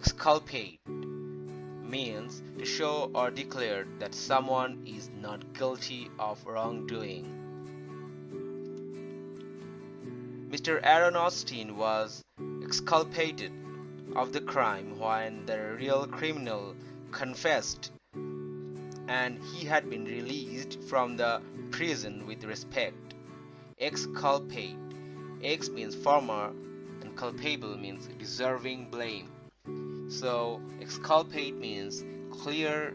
exculpate means to show or declare that someone is not guilty of wrongdoing. Mr. Aaron Austin was exculpated of the crime when the real criminal confessed and he had been released from the prison with respect. Exculpate. Ex means former and culpable means deserving blame. So exculpate means clear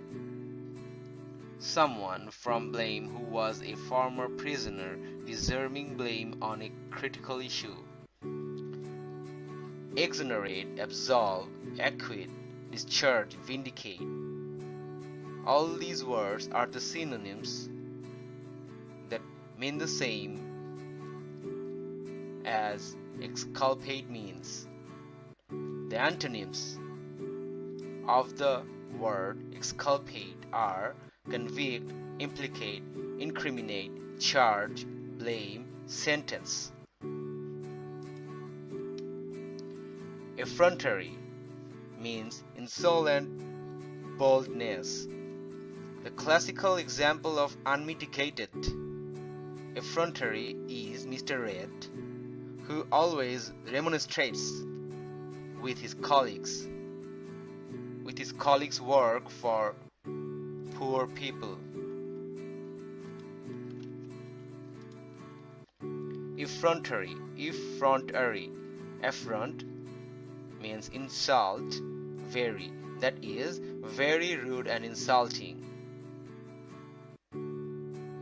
someone from blame who was a former prisoner deserving blame on a critical issue. Exonerate, absolve, acquit, discharge, vindicate. All these words are the synonyms that mean the same as exculpate means. The antonyms of the word exculpate are convict, implicate, incriminate, charge, blame, sentence. Effrontery means insolent boldness. The classical example of unmitigated effrontery is Mr. Red, who always remonstrates with his colleagues with his colleagues work for poor people. Effrontery, effrontery, affront means insult, very, that is, very rude and insulting.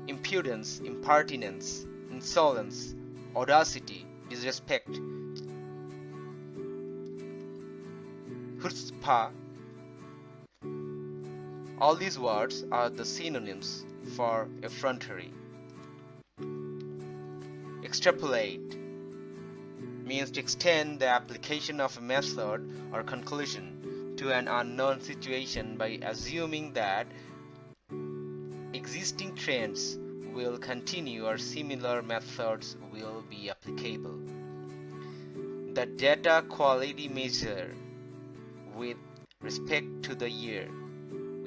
Impudence, impertinence, insolence, audacity, disrespect. Chutzpah all these words are the synonyms for effrontery. Extrapolate means to extend the application of a method or conclusion to an unknown situation by assuming that existing trends will continue or similar methods will be applicable. The data quality measure with respect to the year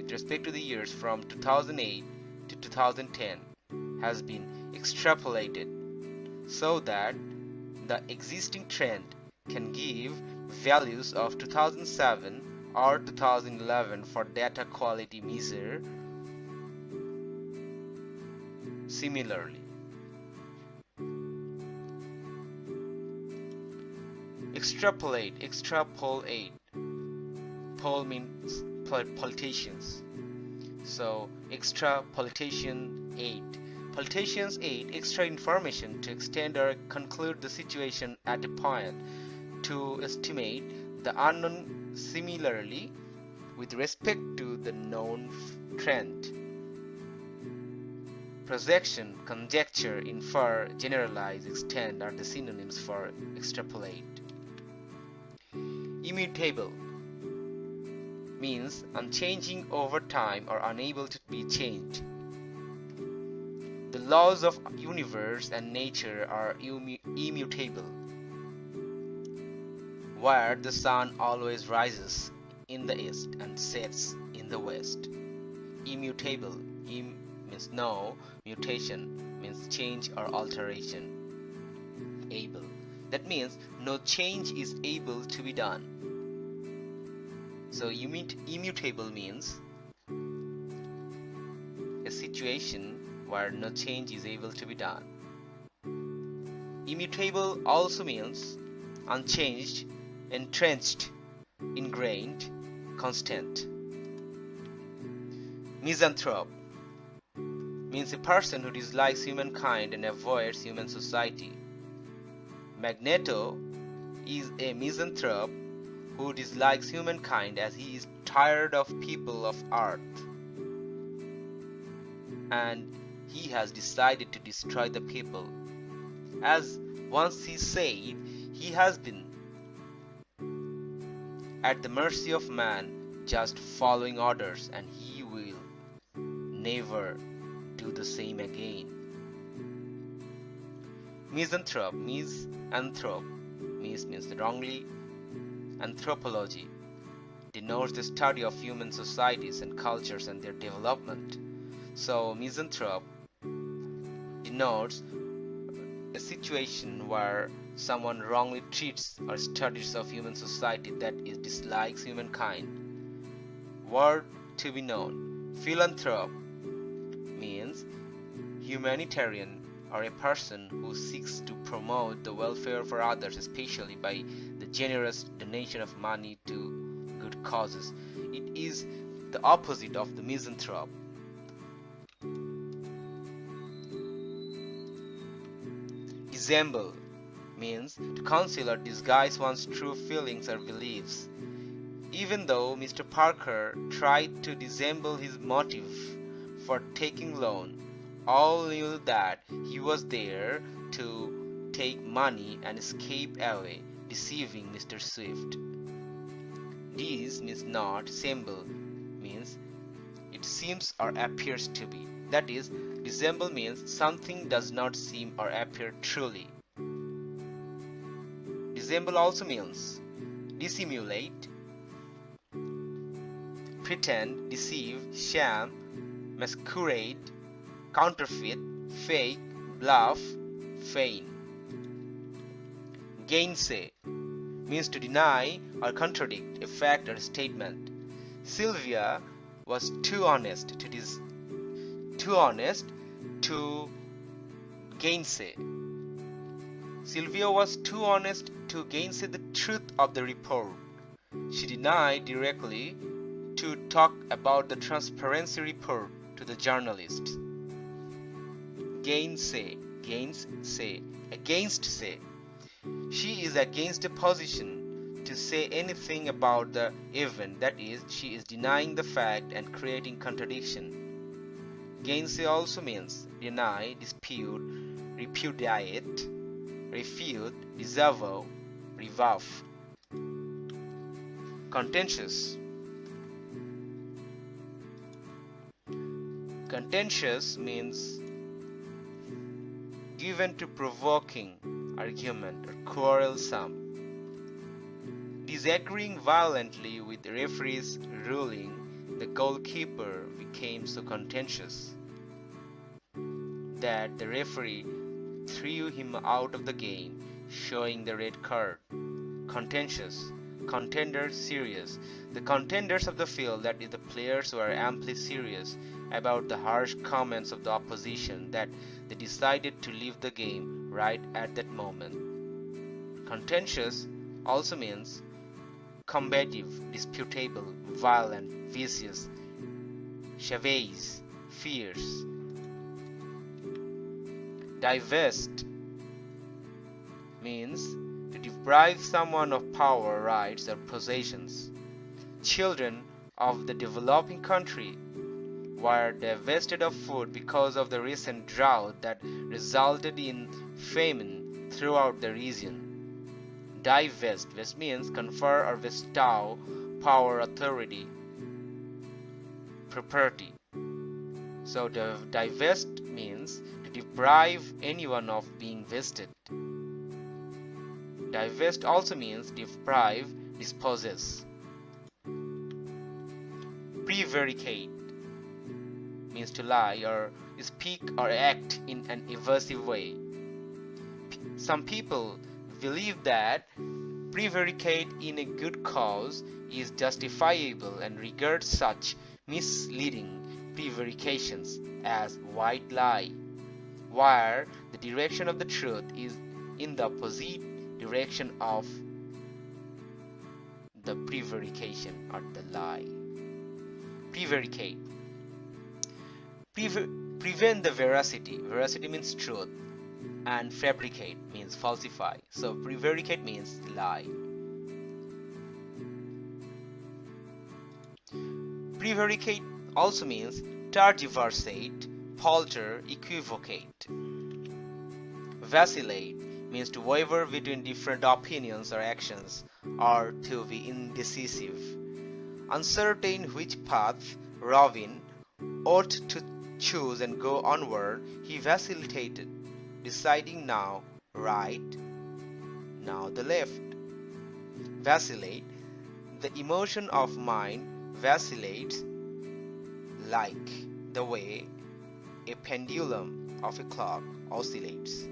with respect to the years from 2008 to 2010 has been extrapolated so that the existing trend can give values of 2007 or 2011 for data quality measure similarly. Extrapolate extrapolate pol means politicians. So extra politician aid. Politicians aid extra information to extend or conclude the situation at a point to estimate the unknown similarly with respect to the known trend. Projection, conjecture, infer, generalize, extend are the synonyms for extrapolate. Immutable means unchanging over time or unable to be changed. The laws of universe and nature are immutable. Where the sun always rises in the east and sets in the west. Immutable Im means no, mutation means change or alteration. Able. That means no change is able to be done so immutable means a situation where no change is able to be done. Immutable also means unchanged, entrenched, ingrained, constant. Misanthrope means a person who dislikes humankind and avoids human society. Magneto is a misanthrope who dislikes humankind as he is tired of people of earth. And he has decided to destroy the people. As once he said he has been at the mercy of man just following orders and he will never do the same again. Misanthrope misanthrope mis means wrongly anthropology denotes the study of human societies and cultures and their development. So misanthrope denotes a situation where someone wrongly treats or studies of human society that is dislikes humankind. Word to be known. Philanthrope means humanitarian or a person who seeks to promote the welfare for others, especially by generous donation of money to good causes. It is the opposite of the misanthrope. Dissemble means to conceal or disguise one's true feelings or beliefs. Even though Mr. Parker tried to dissemble his motive for taking loan, all knew that he was there to take money and escape away, deceiving Mr. Swift. This means not semble means it seems or appears to be. That is, dissemble means something does not seem or appear truly. Dissemble also means dissimulate, pretend, deceive, sham, masquerade, counterfeit, fake, bluff, feign. Gainsay means to deny or contradict a fact or statement. Sylvia was too honest to dis- too honest to gainsay. Sylvia was too honest to gainsay the truth of the report. She denied directly to talk about the transparency report to the journalist. Gainsay, gainsay, against say. She is against a position to say anything about the event, that is, she is denying the fact and creating contradiction. Gainsay also means deny, dispute, repudiate, refute, disavow, rebuff. Contentious. Contentious means given to provoking argument or quarrelsome. Disagreeing violently with the referee's ruling, the goalkeeper became so contentious that the referee threw him out of the game, showing the red card. Contentious, contender serious. The contenders of the field, that is, the players were amply serious about the harsh comments of the opposition, that they decided to leave the game right at that moment. Contentious also means combative, disputable, violent, vicious, chavez, fierce. Divest means to deprive someone of power, rights, or possessions. Children of the developing country were divested of food because of the recent drought that resulted in famine throughout the region. Divest, vest means confer or bestow power, authority, property. So divest means to deprive anyone of being vested. Divest also means deprive, dispossess. Prevaricate means to lie or speak or act in an evasive way. Some people believe that prevaricate in a good cause is justifiable and regard such misleading prevarications as white lie, where the direction of the truth is in the opposite direction of the prevarication or the lie. Prevaricate. Pre- prevent the veracity. Veracity means truth, and fabricate means falsify. So prevaricate means lie. Prevaricate also means tergiversate, falter equivocate. Vacillate means to waver between different opinions or actions, or to be indecisive. Uncertain which path Robin ought to choose and go onward, he vacillated, deciding now right, now the left. Vacillate, the emotion of mind vacillates like the way a pendulum of a clock oscillates.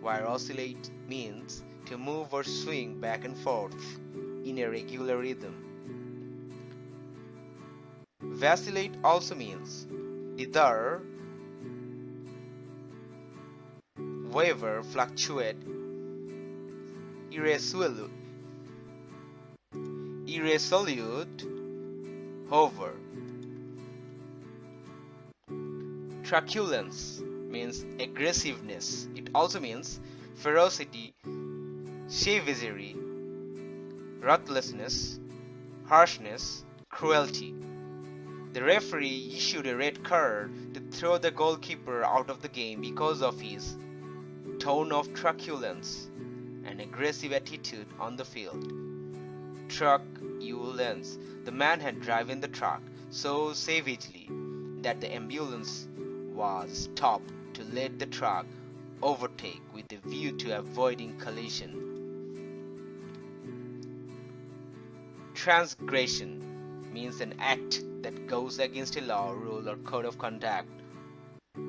Where oscillate means to move or swing back and forth in a regular rhythm. Vacillate also means either waver, fluctuate, irresolute, irresolute, hover. Truculence means aggressiveness. It also means ferocity, savagery, ruthlessness, harshness, cruelty. The referee issued a red card to throw the goalkeeper out of the game because of his tone of truculence and aggressive attitude on the field. Truculence. The man had driven the truck so savagely that the ambulance was stopped to let the truck overtake with a view to avoiding collision. Transgression means an act that goes against a law, rule, or code of conduct,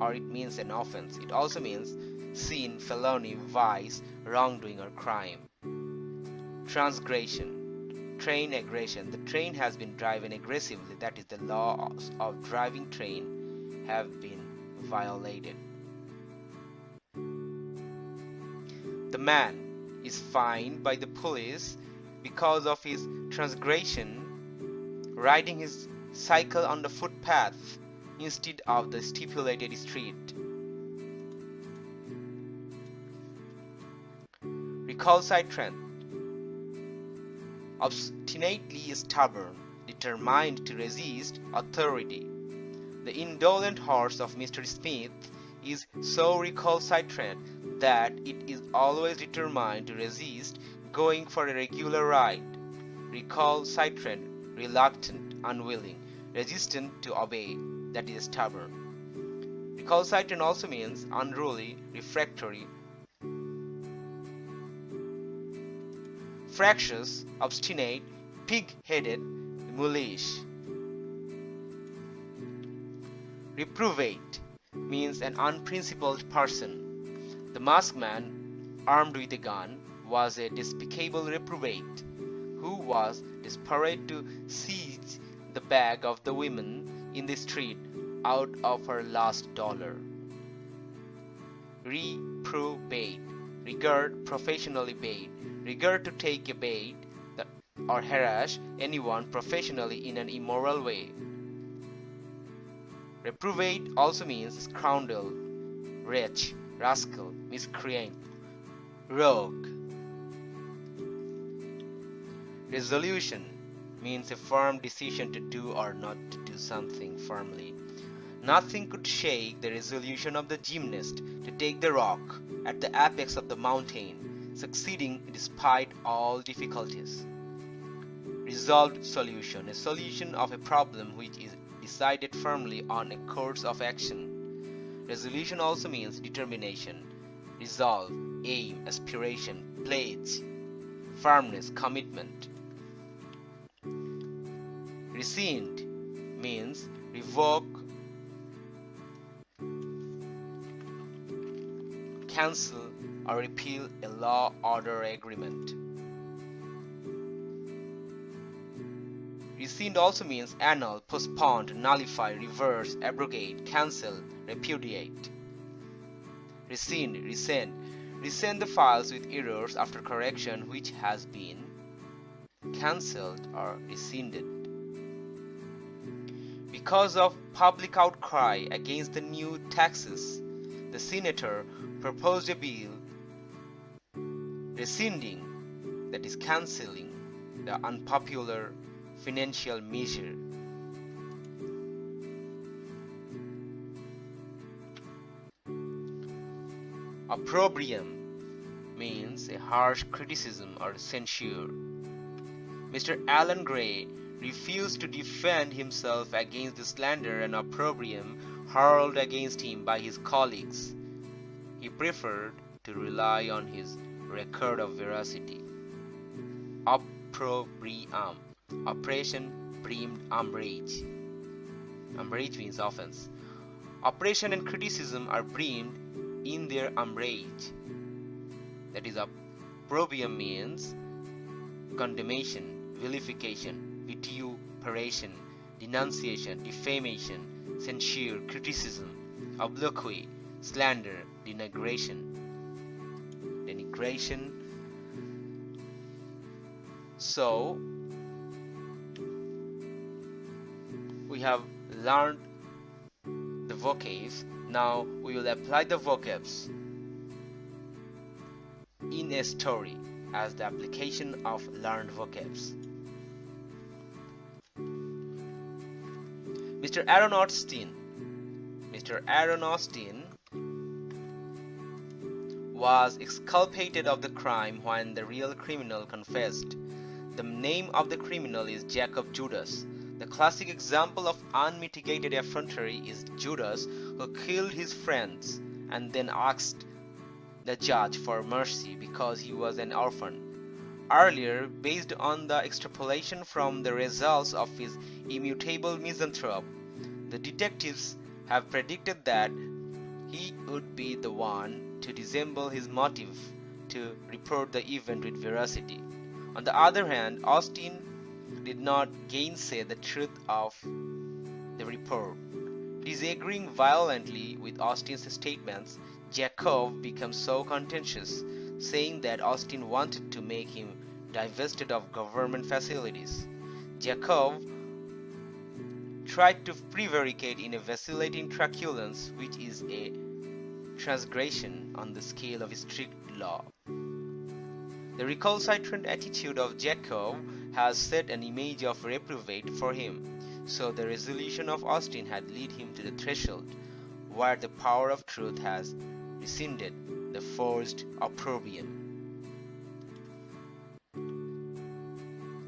or it means an offense. It also means sin, felony, vice, wrongdoing, or crime. Transgression, train aggression. The train has been driven aggressively. That is, the laws of driving train have been violated. The man is fined by the police because of his transgression, riding his cycle on the footpath instead of the stipulated street. Recalcitrant, obstinately stubborn, determined to resist authority. The indolent horse of Mr. Smith is so recalcitrant that it is always determined to resist going for a regular ride. Recalcitrant, reluctant, unwilling, resistant to obey, that is stubborn. Recalcitrant also means unruly, refractory, fractious, obstinate, pig-headed, mulish. Reprobate means an unprincipled person. The masked man, armed with a gun, was a despicable reprobate who was desperate to seize the bag of the women in the street out of her last dollar. Reprobate, regard professionally bait, regard to take a bait or harass anyone professionally in an immoral way. Reprobate also means scoundrel, wretch, rascal, miscreant, rogue. Resolution means a firm decision to do or not to do something firmly. Nothing could shake the resolution of the gymnast to take the rock at the apex of the mountain, succeeding despite all difficulties. Resolved solution, a solution of a problem which is decided firmly on a course of action. Resolution also means determination, resolve, aim, aspiration, pledge, firmness, commitment. Rescind means revoke, cancel, or repeal a law, order, agreement. Rescind also means annul, postpone, nullify, reverse, abrogate, cancel, repudiate. Rescind, resend. Resend the files with errors after correction which has been cancelled or rescinded. Because of public outcry against the new taxes, the senator proposed a bill rescinding, that is cancelling, the unpopular financial measure. Opprobrium means a harsh criticism or censure. Mr. Alan Gray refused to defend himself against the slander and opprobrium hurled against him by his colleagues. He preferred to rely on his record of veracity. Opprobrium. Oppression, breamed umbrage. Umbrage means offense. Oppression and criticism are breamed in their umbrage. That is, opprobrium means condemnation, vilification, vituperation, denunciation, defamation, censure, criticism, obloquy, slander, denigration. Denigration. So, we have learned the vocabs. Now we will apply the vocabs in a story as the application of learned vocabs. Mr. Aaron Austin. Mr. Aaron Austin was exculpated of the crime when the real criminal confessed. The name of the criminal is Jacob Judas. The classic example of unmitigated effrontery is Judas who killed his friends and then asked the judge for mercy because he was an orphan. Earlier, based on the extrapolation from the results of his immutable misanthrope, the detectives have predicted that he would be the one to dissemble his motive to report the event with veracity. On the other hand, Austin did not gainsay the truth of the report. Disagreeing violently with Austin's statements, Jacob becomes so contentious, saying that Austin wanted to make him divested of government facilities. Jacob tried to prevaricate in a vacillating truculence which is a transgression on the scale of strict law. The recalcitrant attitude of Jacob has set an image of reprobate for him, so the resolution of Austin had led him to the threshold where the power of truth has rescinded the forced opprobrium.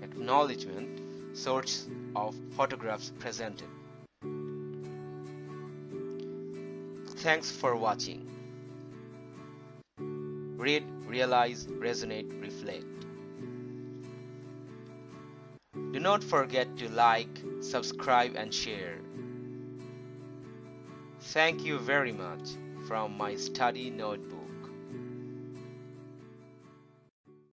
Acknowledgement Source of photographs presented. Thanks for watching. Read, realize, resonate, reflect. Do not forget to like, subscribe and share. Thank you very much from my study notebook.